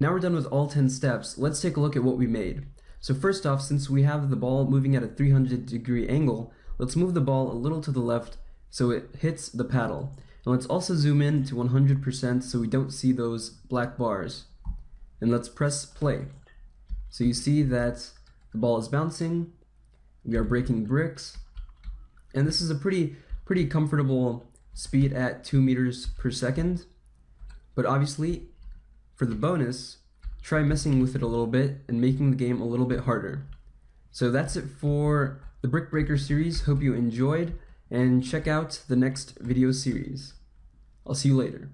Now we're done with all 10 steps, let's take a look at what we made. So first off, since we have the ball moving at a 300 degree angle, let's move the ball a little to the left so it hits the paddle. And let's also zoom in to 100% so we don't see those black bars. And let's press play. So you see that the ball is bouncing, we are breaking bricks, and this is a pretty pretty comfortable speed at 2 meters per second. But obviously, for the bonus, try messing with it a little bit and making the game a little bit harder. So that's it for the Brick Breaker series. Hope you enjoyed and check out the next video series. I'll see you later.